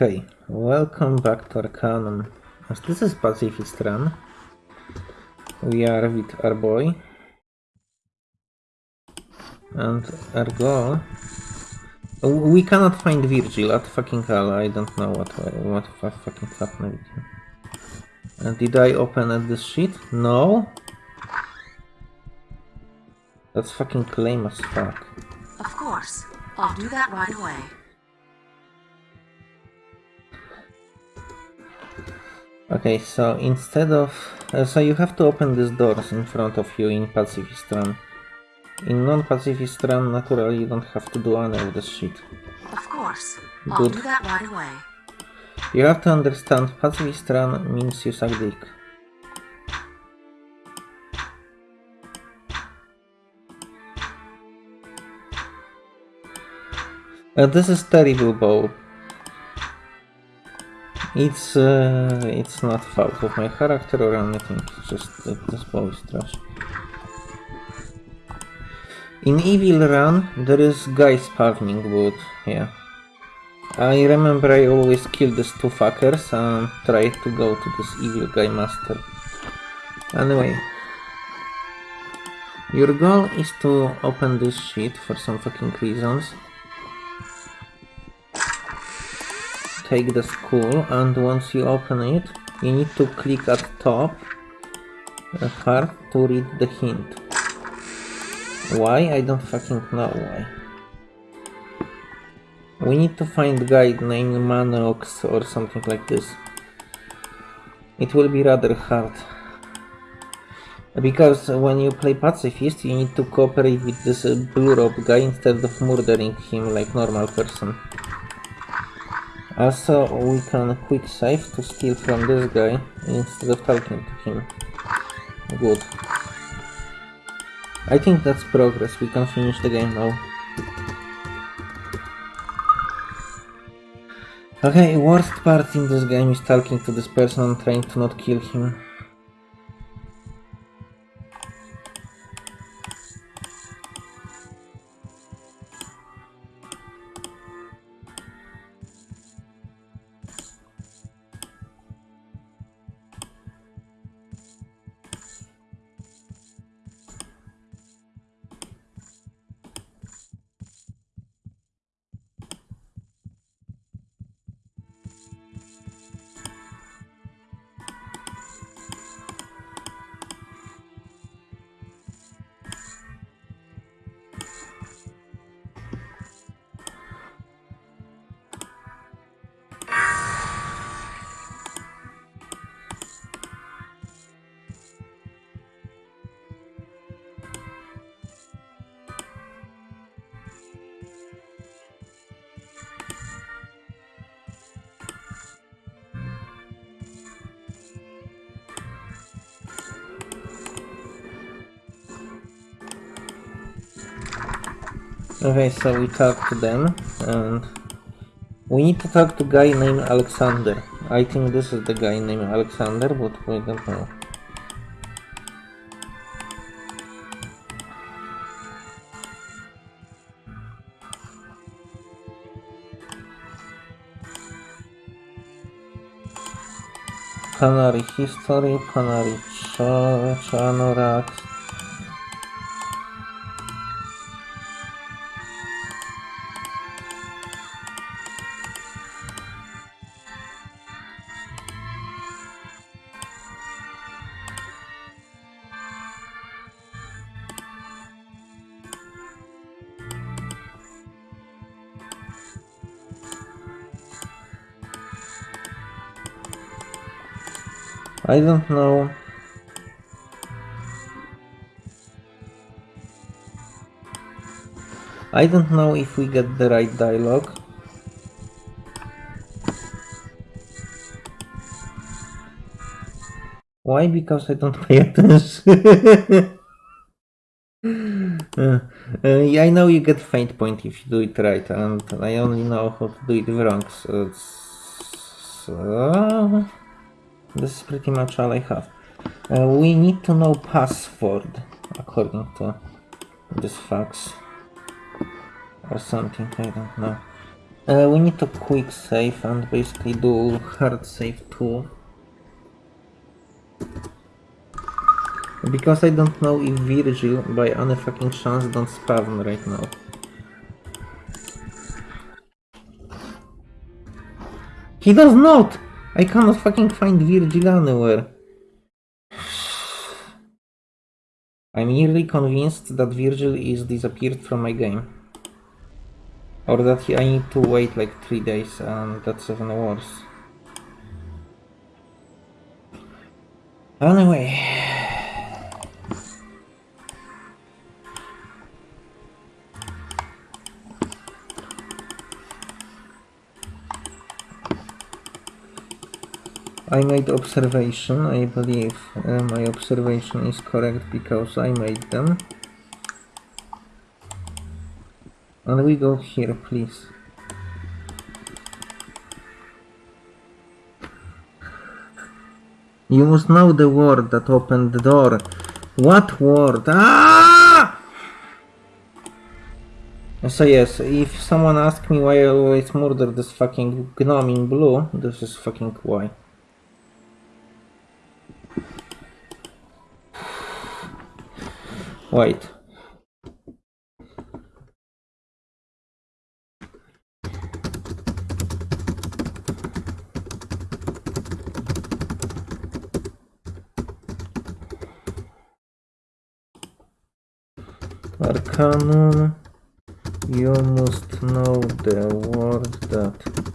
Okay, welcome back to Arcanum. As this is Pacifist Run. We are with our boy. And our goal... We cannot find Virgil at fucking hell. I don't know what what fucking happened with him. Uh, did I open at this shit? No? That's fucking lame as fuck. Of course. I'll do that right away. Okay, so instead of... Uh, so you have to open these doors in front of you in Pacifist Run. In non-Pacifist Run, naturally, you don't have to do any of this shit. Of course. I'll Good. do that right away. You have to understand, Pacifist Run means you suck dick. Uh, this is terrible bow. It's uh, it's not fault of my character or anything. It's just that this bow is trash. In Evil Run, there is guy spawning, but yeah. I remember I always kill these two fuckers and try to go to this evil guy master. Anyway. Your goal is to open this shit for some fucking reasons. Take the skull and once you open it, you need to click at top uh, hard to read the hint. Why? I don't fucking know why. We need to find guy named Manox or something like this. It will be rather hard. Because when you play pacifist, you need to cooperate with this blue robe guy instead of murdering him like normal person. Also, we can quick save to steal from this guy instead of talking to him. Good. I think that's progress. We can finish the game now. Okay, worst part in this game is talking to this person and trying to not kill him. Okay, so we talk to them and we need to talk to guy named Alexander. I think this is the guy named Alexander, but we don't know. Canary history, Canary Ch Chanorax. I don't know. I don't know if we get the right dialogue. Why? Because I don't pay attention. Uh, uh, I know you get faint point if you do it right, and I only know how to do it wrong, so, so this is pretty much all I have. Uh, we need to know password, according to this fax. Or something, I don't know. Uh, we need to quick save and basically do hard save too. Because I don't know if Virgil by any fucking chance don't spawn right now. He does not! I cannot fucking find Virgil anywhere. I'm nearly convinced that Virgil is disappeared from my game. Or that he, I need to wait like 3 days and that's even worse. Anyway. I made observation, I believe uh, my observation is correct because I made them. And we go here, please. You must know the word that opened the door. What word? Ah! So yes, if someone asks me why I always murder this fucking gnome in blue, this is fucking why. Wait. Arcanum, you must know the word that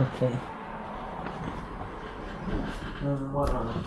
Okay. Um, what on?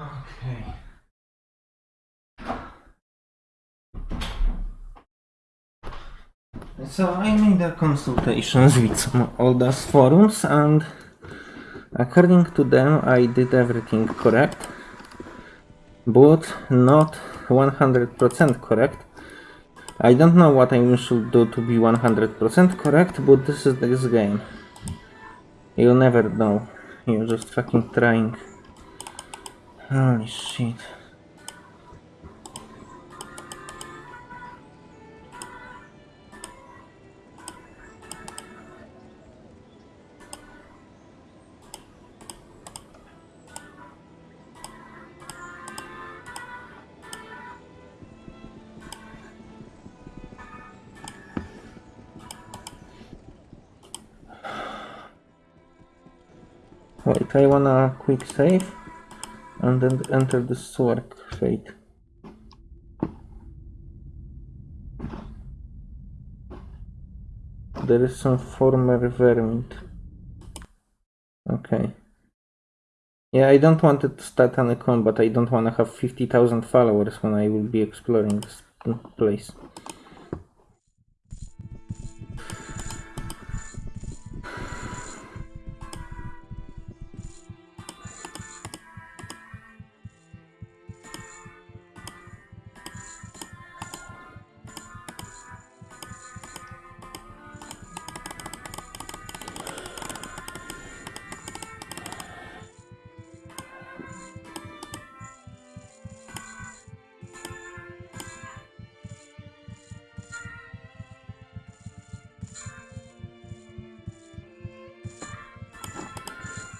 Okay. So I made a consultations with some Oldas forums and according to them I did everything correct but not 100% correct. I don't know what I should do to be 100% correct but this is this game. You never know. You're just fucking trying. Holy shit. Wait, I wanna quick save and then enter the Swark fate. There is some former vermint. Okay. Yeah, I don't want it to start any combat. I don't want to have 50,000 followers when I will be exploring this place.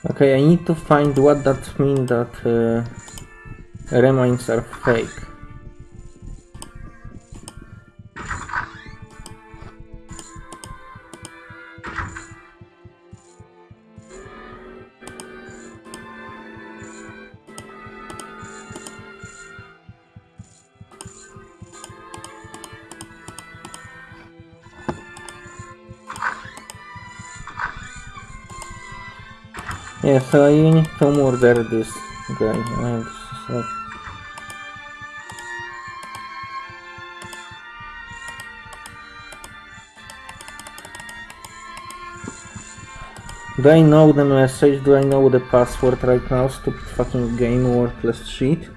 Okay, I need to find what that means that uh, remains are fake. So I need to murder this guy. And so Do I know the message? Do I know the password right now? Stupid fucking game, worthless shit.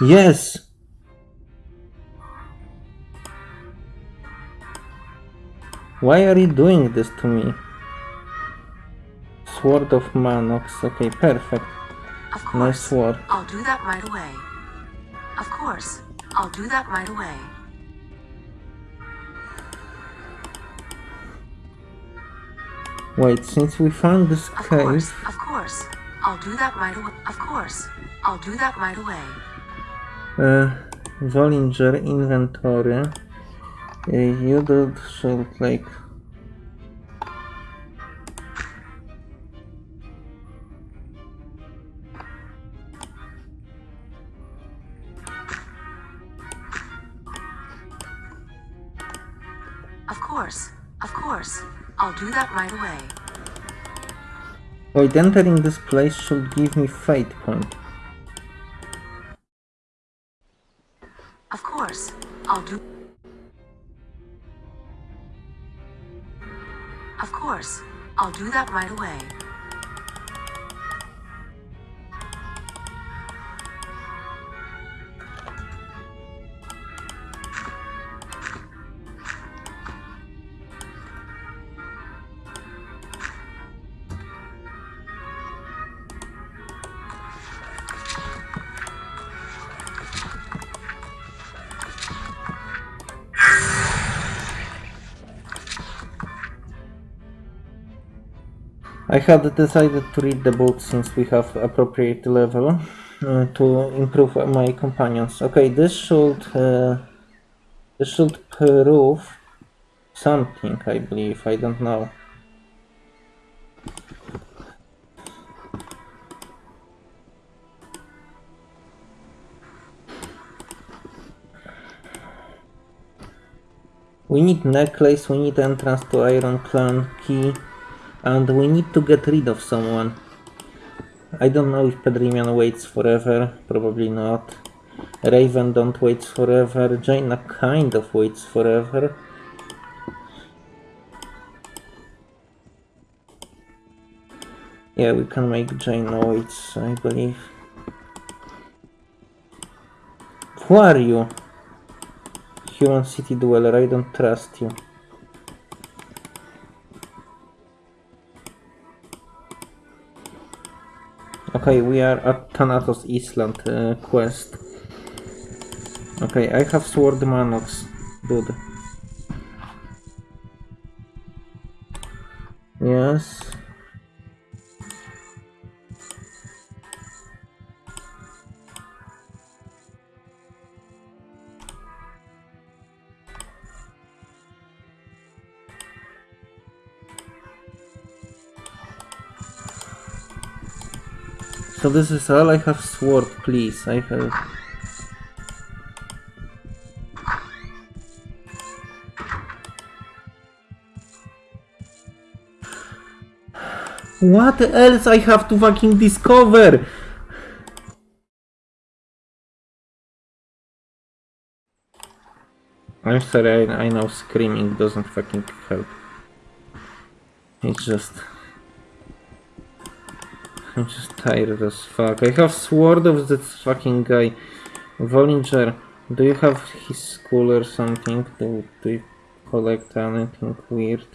Yes! Why are you doing this to me? Sword of Manox. Okay, perfect. Of Nice sword. I'll do that right away. Of course. I'll do that right away. Wait, since we found this Of course. Of course. I'll do that right away. Of course. I'll do that right away. Uh, Vollinger inventory. You do should like... Of course. Of course. I'll do that right away. Wait, entering this place should give me fate point. Course. I'll do. Of course. I'll do that right away. I had decided to read the book since we have appropriate level uh, to improve my companions. Okay, this should uh, this should prove something, I believe. I don't know. We need necklace, we need entrance to Iron Clan key, and we need to get rid of someone. I don't know if Pedrimian waits forever, probably not. Raven don't wait forever, Jayna kind of waits forever. Yeah, we can make Jayna wait, I believe. Who are you? Human city dweller, I don't trust you. Okay, we are at Thanatos Island uh, quest. Okay, I have Sword Manox, dude. Yes. So this is all I have sword, please. I have... What else I have to fucking discover? I'm sorry, I, I know screaming doesn't fucking help. It's just... I'm just tired as fuck. I have sword of that fucking guy. Vollinger, do you have his school or something? Do, do you collect anything weird?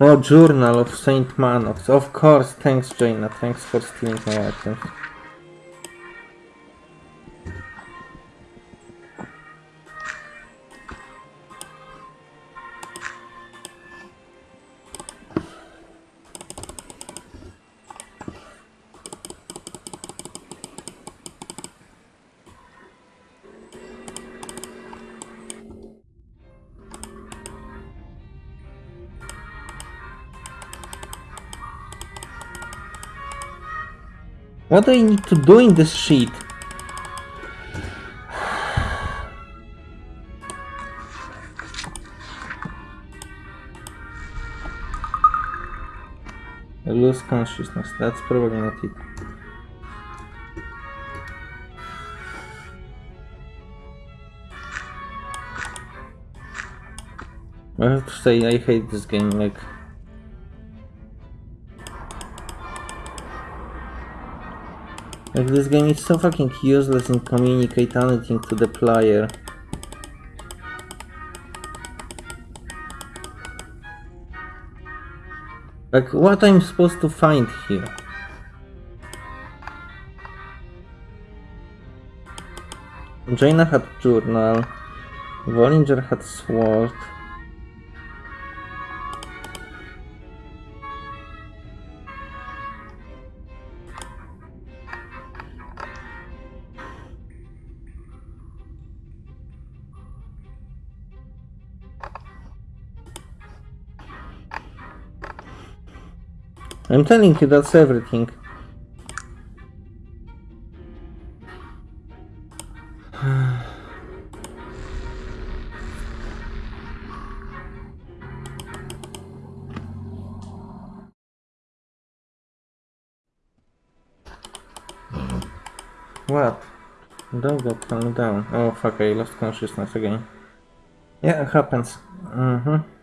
Oh, Journal of Saint Manox. Of course, thanks Jayna. Thanks for stealing my items. What do I need to do in this sheet? I lose consciousness, that's probably not it. I have to say, I hate this game, like... Like this game is so fucking useless in communicate anything to the player. Like what I'm supposed to find here? Jayna had journal, Vollinger had sword. I'm telling you, that's everything. What? Don't go calm down. Oh fuck, I lost consciousness again. Yeah, it happens. Mm-hmm.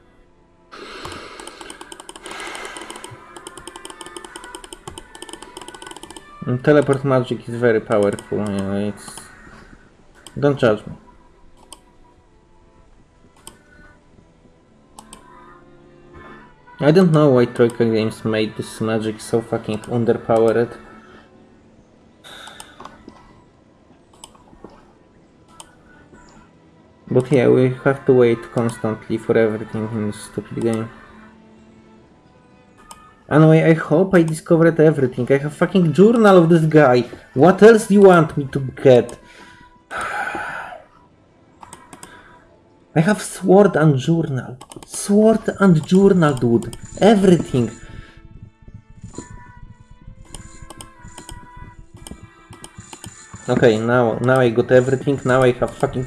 Teleport magic is very powerful, it's... Don't judge me. I don't know why Troika Games made this magic so fucking underpowered. But yeah, we have to wait constantly for everything in this stupid game. Anyway, I hope I discovered everything. I have fucking journal of this guy. What else do you want me to get? I have sword and journal. Sword and journal, dude. Everything. Okay, now now I got everything. Now I have fucking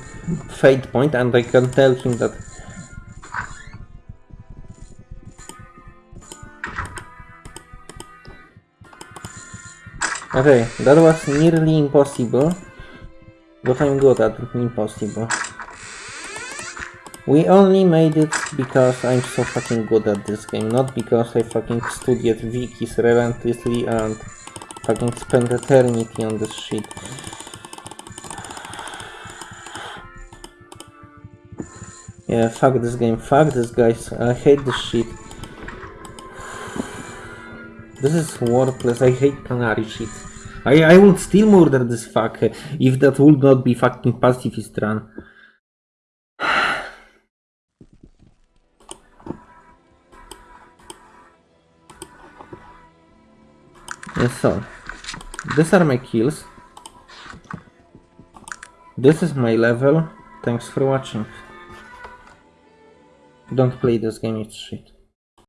fate point, and I can tell him that. Okay, that was nearly impossible, but I'm good at impossible. We only made it because I'm so fucking good at this game, not because I fucking studied wikis relentlessly and fucking spent eternity on this shit. Yeah, fuck this game, fuck this guys, I hate this shit. This is worthless, I hate Canary shit. I, I would still murder this fuck if that would not be fucking pacifist run. So these are my kills. This is my level. Thanks for watching. Don't play this game, it's shit.